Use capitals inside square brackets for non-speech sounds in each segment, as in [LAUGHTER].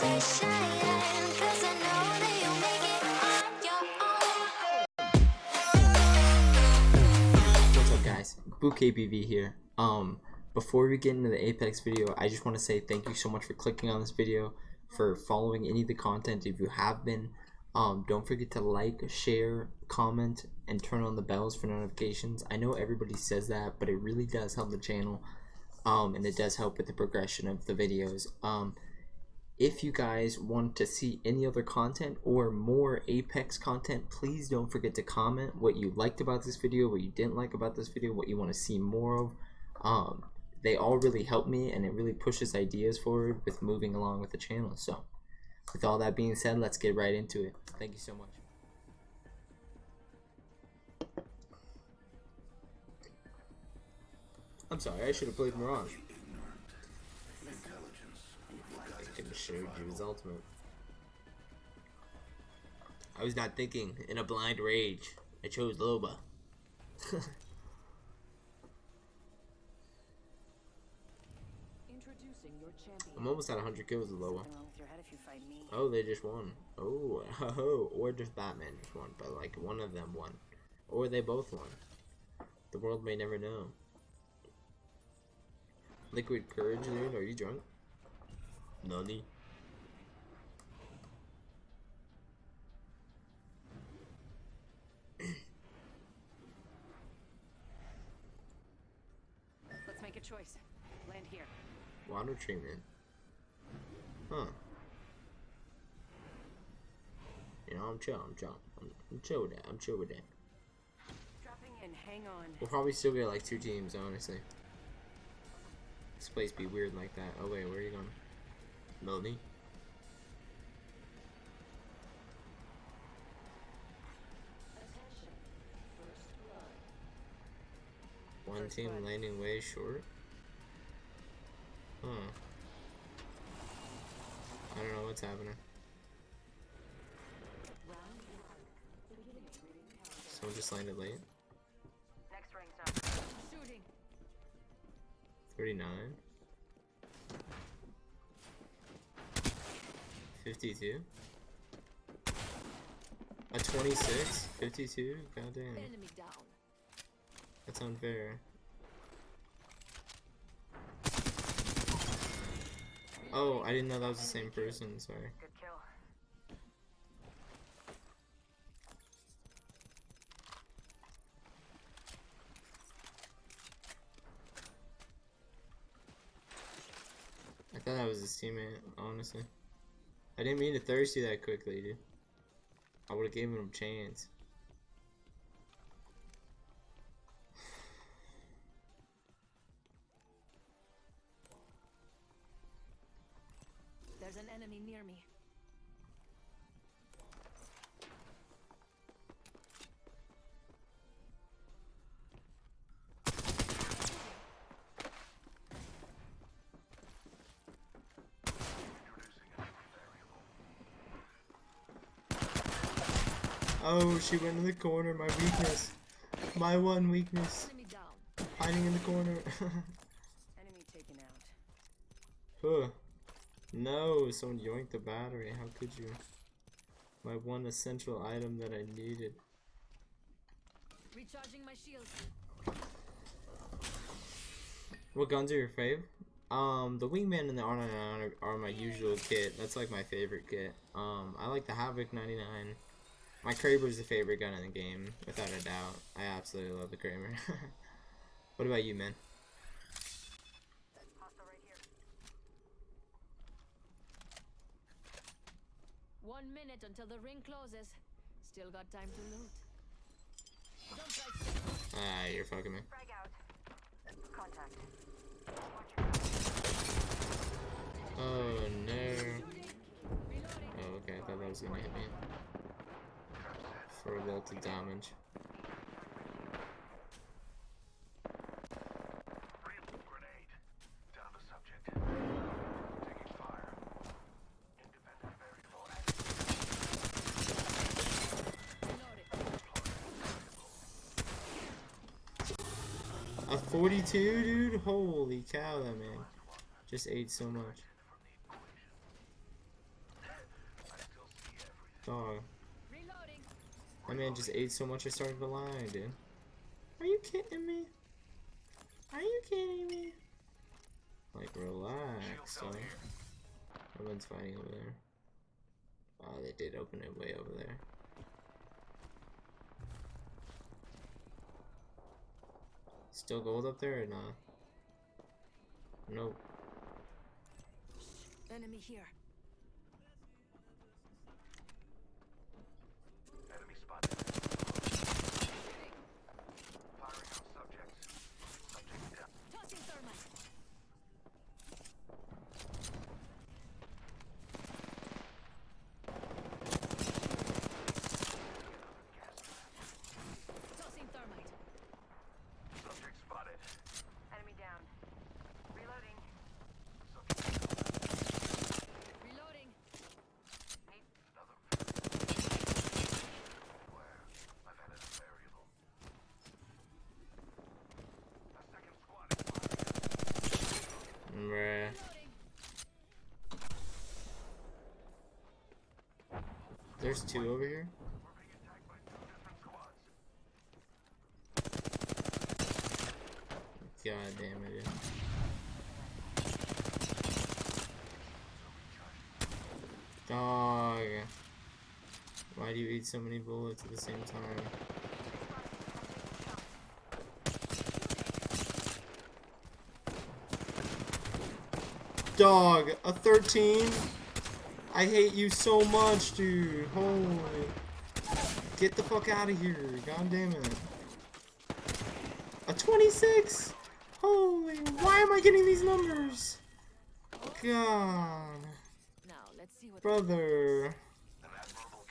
What's up guys? Bouquet here. Um before we get into the Apex video, I just want to say thank you so much for clicking on this video, for following any of the content if you have been. Um don't forget to like, share, comment, and turn on the bells for notifications. I know everybody says that, but it really does help the channel. Um and it does help with the progression of the videos. Um if you guys want to see any other content or more Apex content, please don't forget to comment what you liked about this video, what you didn't like about this video, what you want to see more of. Um, they all really help me and it really pushes ideas forward with moving along with the channel. So, with all that being said, let's get right into it. Thank you so much. I'm sorry, I should have played Mirage. I could showed you his ultimate. I was not thinking in a blind rage. I chose Loba. [LAUGHS] Introducing your champion. I'm almost at 100 kills with Loba. Something wrong with your head if you fight me. Oh, they just won. Oh, [LAUGHS] oh, or just Batman just won, but like one of them won, or they both won. The world may never know. Liquid courage, dude. Are you drunk? Nani? Let's make a choice. Land here. Water treatment. Huh. You know, I'm chill. I'm chill. I'm, I'm chill with that. I'm chill with that. Dropping in. Hang on. We'll probably still get like two teams, honestly. This place be weird like that. Oh wait, where are you going? Melody? One First team landing way short. Huh. I don't know what's happening. Someone just landed late. Next ring's up. Shooting. 39 52 a 26 52 god damn Enemy down. that's unfair. Oh i didn't know that was the same person sorry. Good kill. i thought that was his teammate honestly i didn't mean to thirsty that quickly dude. I would have given him a chance oh she went in the corner my weakness my one weakness hiding in the corner [LAUGHS] Enemy taken out. Huh. No, someone yoinked the battery. How could you? My one essential item that I needed. Recharging my shields. What guns are your fave? Um, the Wingman and the R99 are, are my usual kit. That's like my favorite kit. Um, I like the Havoc 99. My Kraber's the favorite gun in the game, without a doubt. I absolutely love the Kraber. [LAUGHS] what about you, man? Hostile right here. One minute until the ring closes. Still got time to loot. Don't Ah, you're fucking me. frag out. Contact. Oh no. Oh, okay, I thought that was gonna hit me. Independent variable damage. A 42, dude? Holy cow, that man just ate so much. Dog. Reloading. That man just ate so much I started to lie, dude. Are you kidding me? Are you kidding me? Like, relax, dog. No one's fighting over there. Oh, they did open it way over there. Still gold up there or not? Nope. Enemy here. Enemy spotted. Firing on subjects. Subject down. Tossing thermite. Tossing thermite. Subject spotted. Enemy down. Reloading. Subject Reloading. another. Where? I've added a variable. A second squad is firing. Bruh. Reloading. There's two over here? God damn it. Dog. Why do you eat so many bullets at the same time? Dog, a 13? I hate you so much, dude. Holy. Get the fuck out of here. God damn it. A 26? Holy, why am I getting these numbers? God. Brother.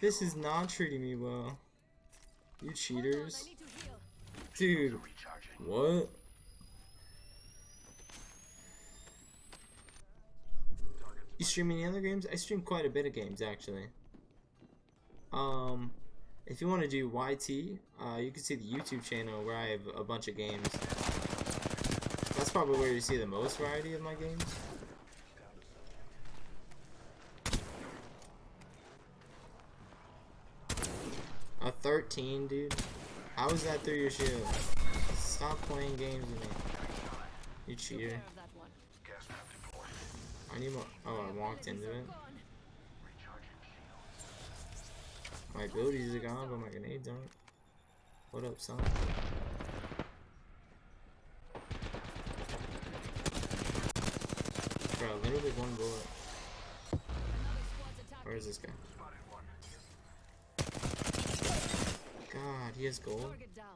This is not treating me well. You cheaters. Dude, what? You stream any other games? I stream quite a bit of games actually. Um, if you want to do YT, uh, you can see the YouTube channel where I have a bunch of games. That's probably where you see the most variety of my games. A 13, dude. How is that through your shield? Stop playing games with me. You cheater. I need more. Oh, I walked into it. are gone. Recharging shields. My abilities are gone, but my grenades aren't. What up, son? Bro, literally one bullet. Another squad's attacking. Where is this guy? God, he has gold. Target down.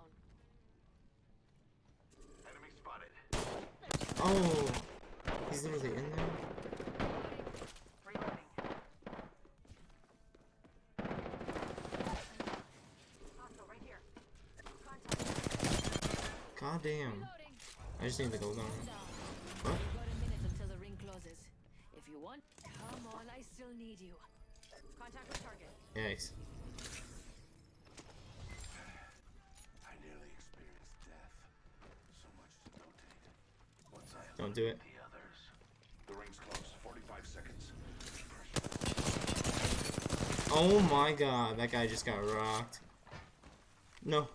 Enemy spotted. Oh, he's literally in there. Reloading. Hostile right here. Contact. God damn. I just need the gold on. What? If you want, come on, I still need you. Contact target. Yikes. I nearly experienced death. So much to notate. Once I Don't do it. the others. The ring's close. 45 seconds. Oh my god, that guy just got rocked. No,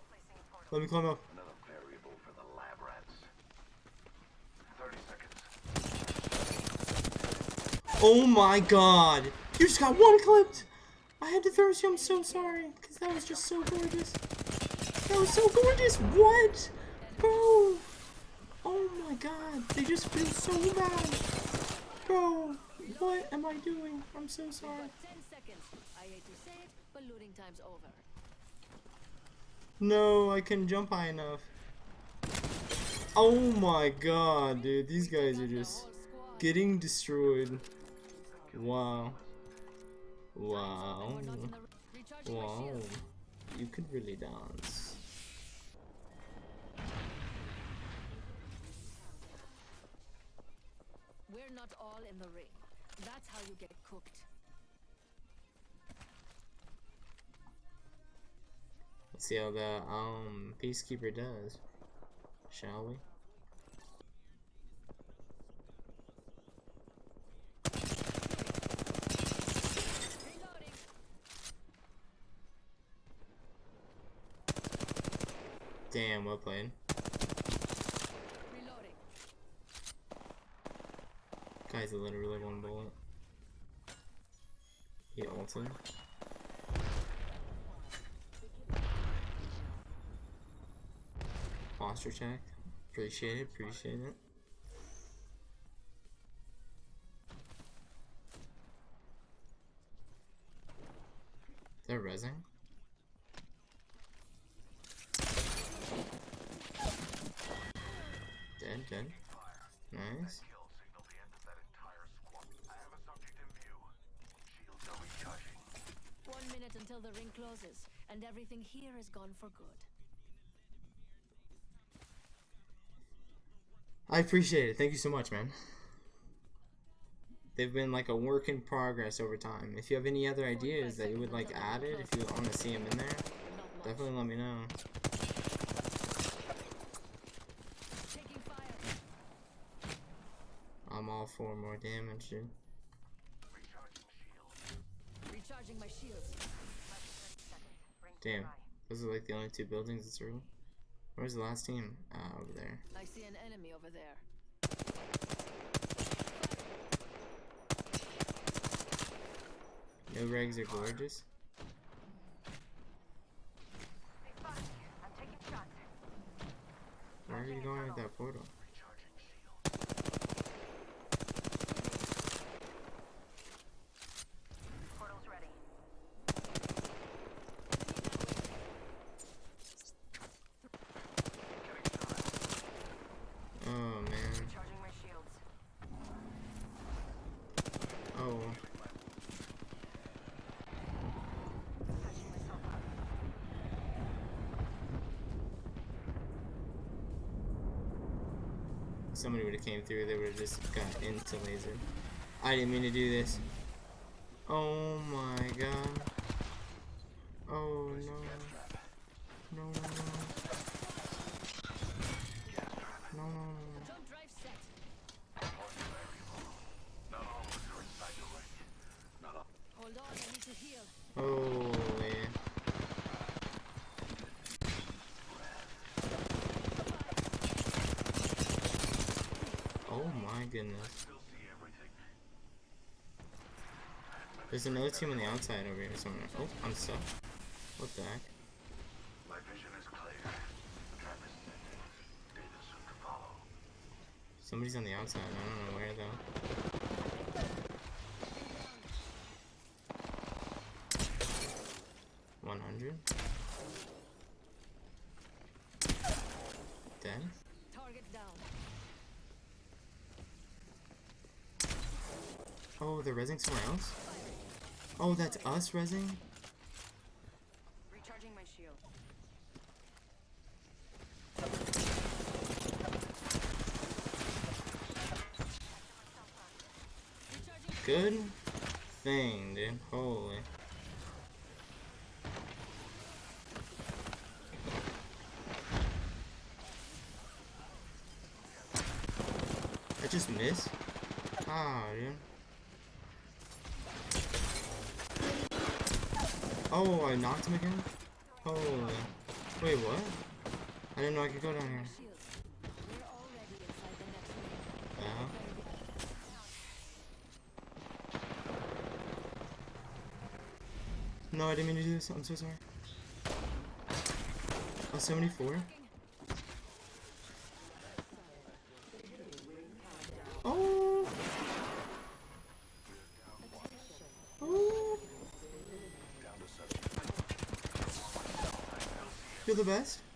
let me climb up. Another variable for the lab rats. 30 seconds. Oh my god. You just got one clipped. I had to thirst you. I'm so sorry. Because that was just so gorgeous. That was so gorgeous. What? Bro. Oh my god. They just feel so bad. Bro. What am I doing? I'm so sorry. 10 seconds. I hate to say it, but looting time's over. No, I couldn't jump high enough. Oh my god, dude. These guys are just getting destroyed. Wow. Wow. We're not in the recharging my Wow. You could really dance. We're not all in the ring. That's how you get cooked. Let's see how the um peacekeeper does. Shall we? Damn, well played. Reloading. Guy's literally one bullet. He ulted. Posture check. Appreciate it, appreciate it. Recharging. One minute until the ring closes, and everything here is gone for good. I appreciate it. Thank you so much, man. They've been like a work in progress over time. If you have any other ideas that you would like added, if you want to see them in there, definitely let me know. I'm all for more damage, dude. Recharging my shields. Less than 30 seconds. Ring Damn. nearby. Those are like the only two buildings that's real. Where's the last team? Ah, over there. I see an enemy over there. No regs are gorgeous. They spotted me. I'm taking shots. Where are you going with that portal? Recharging shield. Portal's ready. Oh man. Recharging my shields. Oh. Patching myself up. Somebody would have came through, they would have just got into laser. I didn't mean to do this. Oh my god. Oh no. No, no, no. No, no, no. Jump drive set. Not all of us are inside the ring. Not all. Hold on, I need to heal. Holy. Oh my goodness. Still. There's another team on the outside over here somewhere. Oh, I'm stuck. What the heck? My vision is clear. Trap is set. Data soon to follow. Somebody's on the outside. I don't know where though. One hundred. Dead. Target down. Oh, they're resing somewhere else. Oh, that's us resing. Recharging my shield. Good thing, dude. Holy. I just missed? Ah, dude. Oh, I knocked him again? Holy. Wait, what? I didn't know I could go down here. Yeah. No, I didn't mean to do this. I'm so sorry. Oh, 74? Oh! Oh! Down to subject. You're the best?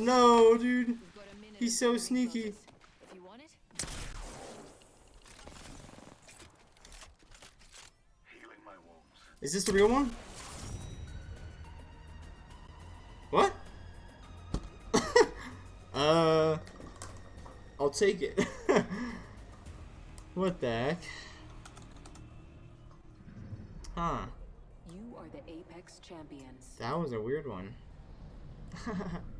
No, dude. We've got a minute He's so sneaky. If you want it, Healing my wounds. Is this the real one? What? [LAUGHS] uh, I'll take it. [LAUGHS] what the heck? Huh. You are the Apex champions. That was a weird one. [LAUGHS]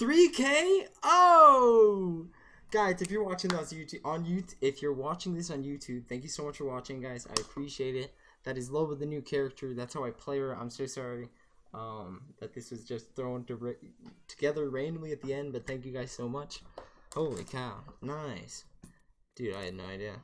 3K? Oh! Guys, if you're watching this on YouTube, on YouTube, if you're watching this on YouTube, thank you so much for watching, guys. I appreciate it. That is Loba, the new character. That's how I play her. I'm so sorry um, that this was just thrown to together randomly at the end, but thank you guys so much. Holy cow. Nice. Dude, I had no idea.